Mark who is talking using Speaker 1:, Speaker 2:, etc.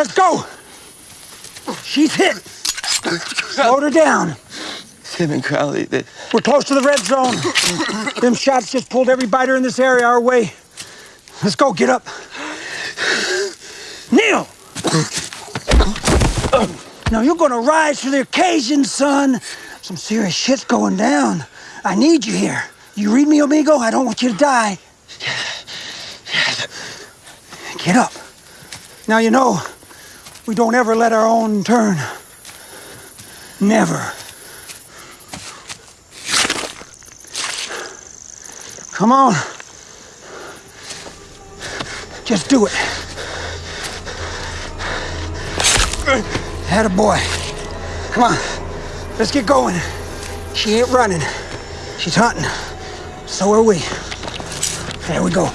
Speaker 1: Let's go! She's hit. Slow her down.
Speaker 2: Tim and Crowley, they,
Speaker 1: We're close to the red zone. Them shots just pulled every biter in this area our way. Let's go, get up. Neil! Now you're gonna rise to the occasion, son. Some serious shit's going down. I need you here. You read me, amigo? I don't want you to die. Get up. Now you know, we don't ever let our own turn. Never. Come on. Just do it. Had a boy. Come on. Let's get going. She ain't running. She's hunting. So are we. There we go.